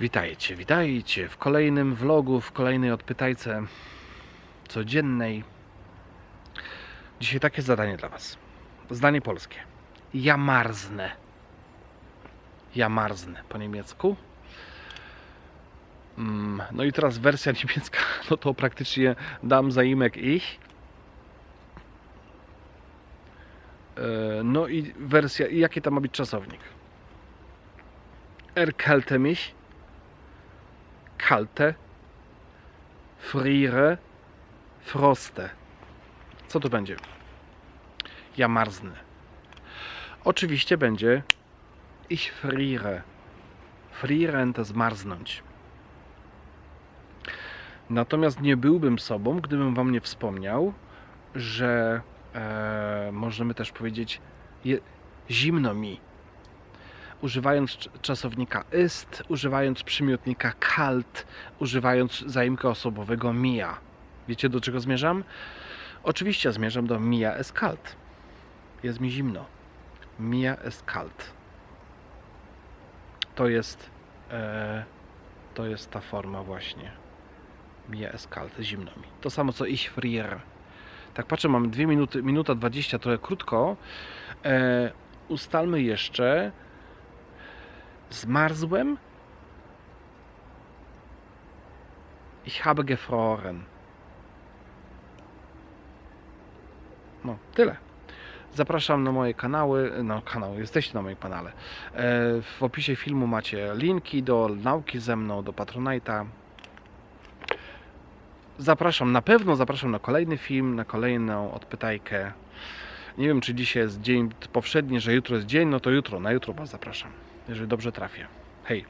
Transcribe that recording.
Witajcie, witajcie w kolejnym vlogu, w kolejnej odpytajce codziennej. Dzisiaj takie zadanie dla Was. Zdanie polskie. Ja marznę. Ja marznę po niemiecku. Mm, No i teraz wersja niemiecka, no to praktycznie dam zaimek ich. E, No i wersja, i jaki tam ma być czasownik? Erkälte mich, kalte, friere, froste. Co tu będzie? Ja marznę. Oczywiście będzie ich friere. Frieren to zmarznąć. Natomiast nie byłbym sobą, gdybym wam nie wspomniał, że e, możemy też powiedzieć je, zimno mi. Używając cz- czasownika ist, używając przymiotnika kalt, używając zaimka osobowego mia. Wiecie do czego zmierzam? Oczywiście zmierzam do mia es kalt. Jest mi zimno. Mia es kalt. To jest e, to jest ta forma właśnie. Mia es kalt, zimno mi. To samo co ich friere. Tak patrzę, mamy 2 minuty, minuta 20, trochę krótko. E, ustalmy jeszcze. Zmarzłem. Ich habe gefroren. No, tyle. Zapraszam na moje kanały, no kanał, jesteście na moim kanale. E, W opisie filmu macie linki do nauki ze mną, do Patronite'a. Zapraszam, na pewno zapraszam na kolejny film, na kolejną odpytajkę. Nie wiem, czy dzisiaj jest dzień powszedni, że jutro jest dzień, no to jutro, na jutro Was zapraszam, jeżeli dobrze trafię. Hej!